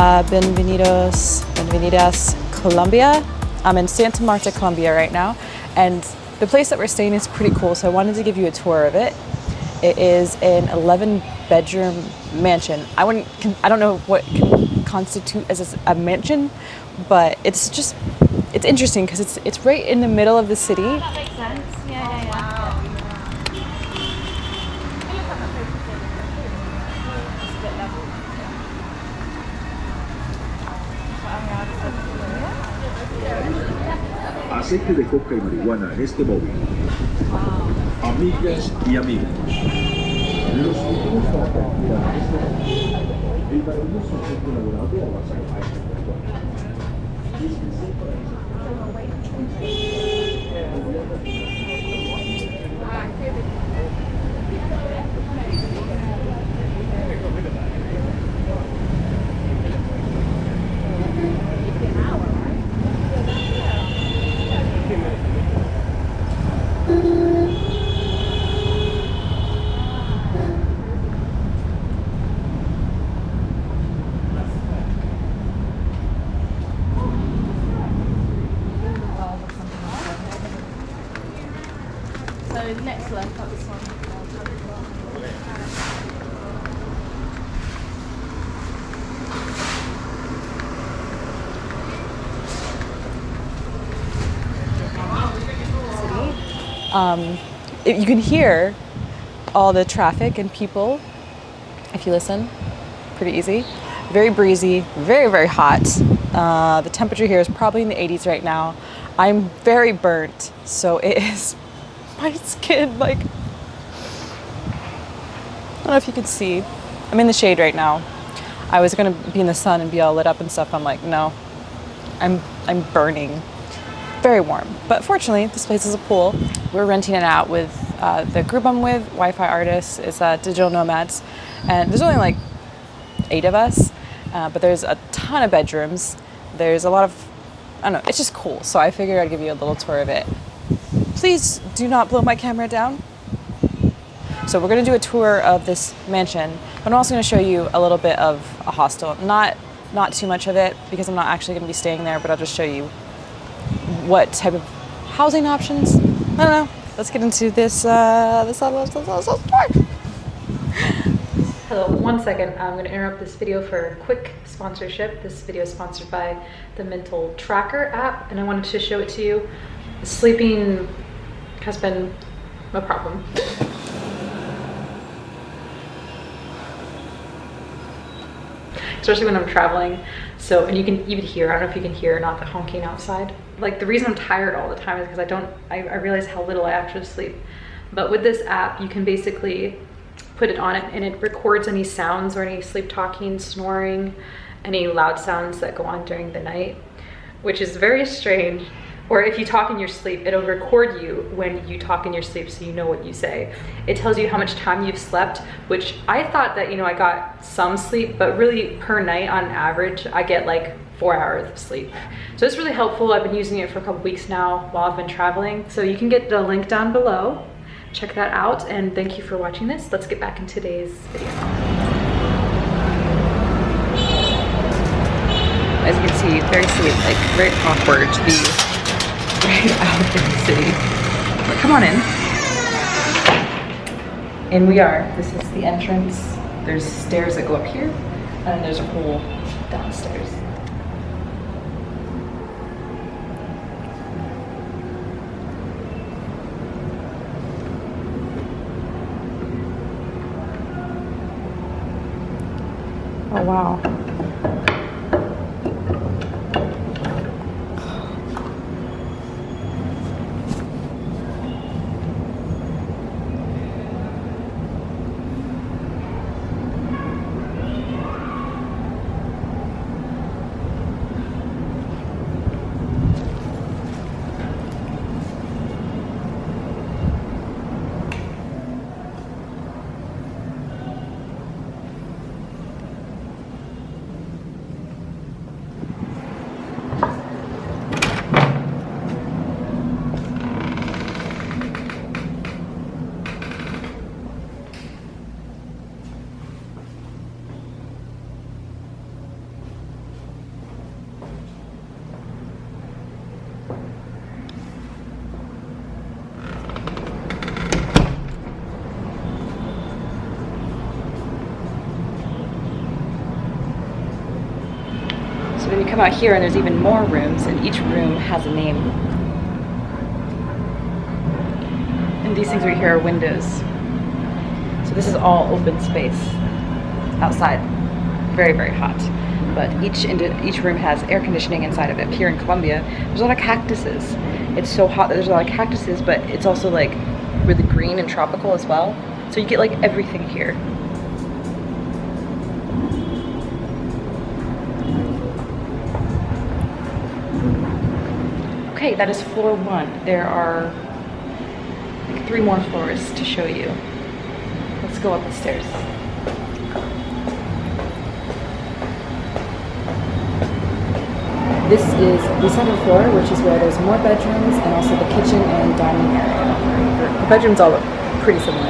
Uh, bienvenidos, bienvenidas Colombia. I'm in Santa Marta, Colombia right now, and the place that we're staying is pretty cool, so I wanted to give you a tour of it. It is an 11 bedroom mansion. I wouldn't, I don't know what can constitute as a mansion, but it's just, it's interesting because it's, it's right in the middle of the city. Aceite de coca y marihuana en este móvil. Amigas y amigos, los. Um, it- you can hear all the traffic and people if you listen. Pretty easy. Very breezy, very, very hot. Uh, the temperature here is probably in the 80s right now. I'm very burnt, so it is my skin like. I don't know if you can see. I'm in the shade right now. I was gonna be in the sun and be all lit up and stuff. I'm like, no, I'm I'm burning very warm. But fortunately, this place is a pool. We're renting it out with uh, the group I'm with, Wi-Fi artists, is uh, Digital Nomads, and there's only like eight of us, uh, but there's a ton of bedrooms. There's a lot of, I don't know, it's just cool. So I figured I'd give you a little tour of it. Please do not blow my camera down. So we're gonna do a tour of this mansion, but I'm also gonna show you a little bit of a hostel. Not, not too much of it because I'm not actually gonna be staying there, but I'll just show you what type of housing options. I don't know. Let's get into this. Uh, this, uh. Hello, one second. I'm going to interrupt this video for a quick sponsorship. This video is sponsored by the Mental Tracker app, and I wanted to show it to you. Sleeping has been a problem. Especially when I'm traveling. So, and you can even hear, I don't know if you can hear or not, the honking outside. Like the reason I'm tired all the time is because I don't, I, I realize how little I actually sleep. But with this app, you can basically put it on it and it records any sounds or any sleep talking, snoring, any loud sounds that go on during the night, which is very strange. Or if you talk in your sleep, it'll record you when you talk in your sleep so you know what you say. It tells you how much time you've slept, which I thought that, you know, I got some sleep, but really per night on average, I get like four hours of sleep. So it's really helpful. I've been using it for a couple weeks now while I've been traveling. So you can get the link down below. Check that out and thank you for watching this. Let's get back in today's video. As you can see, very sweet, like very awkward to be right out in the city. But come on in. In we are. This is the entrance. There's stairs that go up here, and there's a hole downstairs. Oh wow. Come out here and there's even more rooms and each room has a name. And these things right here are windows. So this is all open space outside. Very, very hot. But each each room has air conditioning inside of it. Here in Colombia, there's a lot of cactuses. It's so hot that there's a lot of cactuses, but it's also like really green and tropical as well. So you get like everything here. Okay, that is floor one. There are like three more floors to show you. Let's go up the stairs. This is the second floor, which is where there's more bedrooms and also the kitchen and dining area. The bedrooms all look pretty similar.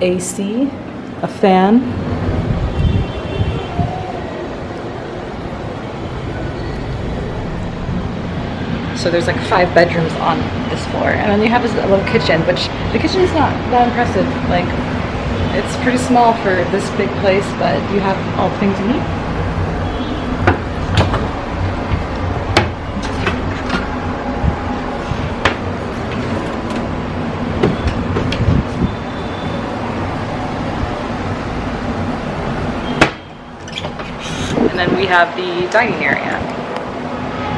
AC, a fan. So there's like five bedrooms on this floor, and then you have this little kitchen, which the kitchen is not that impressive. Like, it's pretty small for this big place, but you have all the things you need. And then we have the dining area.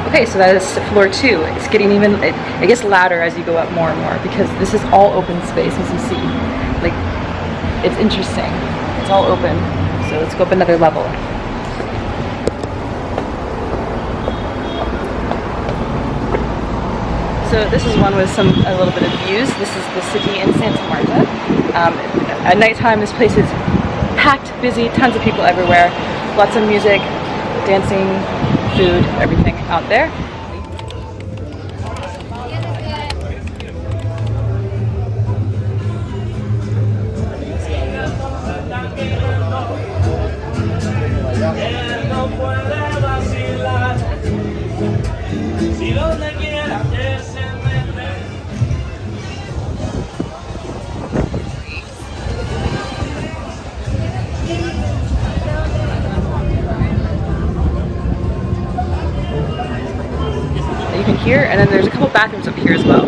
Okay, so that is floor two. It's getting even, it, it gets louder as you go up more and more because this is all open space as you see. Like, it's interesting. It's all open. So let's go up another level. So this is one with some a little bit of views. This is the city in Santa Marta. Um, at nighttime, this place is packed, busy, tons of people everywhere, lots of music, dancing, food, everything out there. And then there's a couple bathrooms up here as well.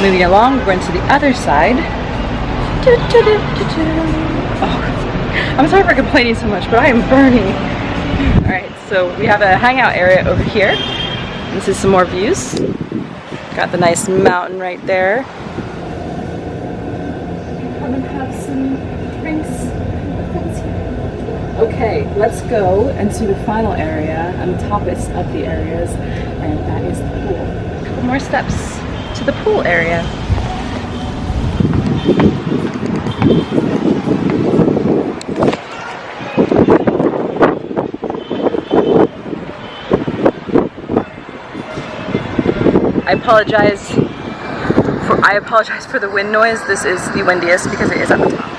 Moving along, we're going to the other side. Oh, I'm sorry for complaining so much, but I am burning. Alright, so we have a hangout area over here. This is some more views. Got the nice mountain right there. Come and have some drinks. Okay, let's go into the final area um, and the toppest of the areas, and that is the pool. A couple more steps to the pool area. I apologize for I apologize for the wind noise. This is the windiest because it is at the top.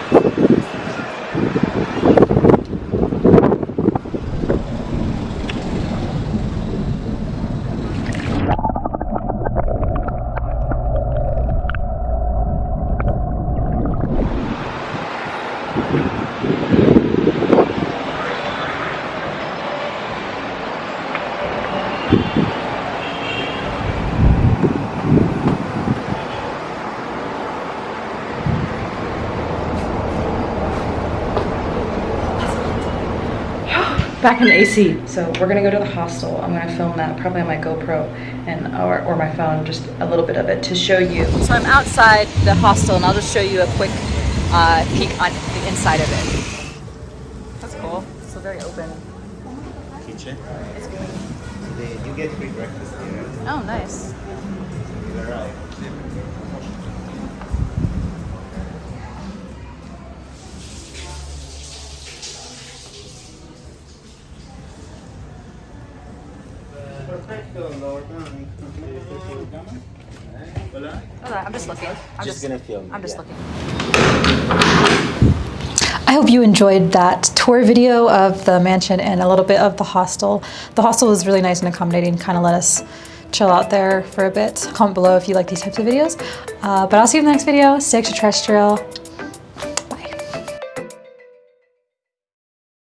Back in the AC. So we're gonna go to the hostel. I'm gonna film that probably on my GoPro and or, or my phone, just a little bit of it to show you. So I'm outside the hostel and I'll just show you a quick uh, peek on inside of it. That's cool. So very open. kitchen. It's good. They, you get free breakfast here. Oh, nice. You're right. Hold on, I'm just looking. I'm Just gonna film. I'm just yeah. looking. I hope you enjoyed that tour video of the mansion and a little bit of the hostel. The hostel was really nice and accommodating, kind of let us chill out there for a bit. Comment below if you like these types of videos. Uh, but I'll see you in the next video. Stay extraterrestrial.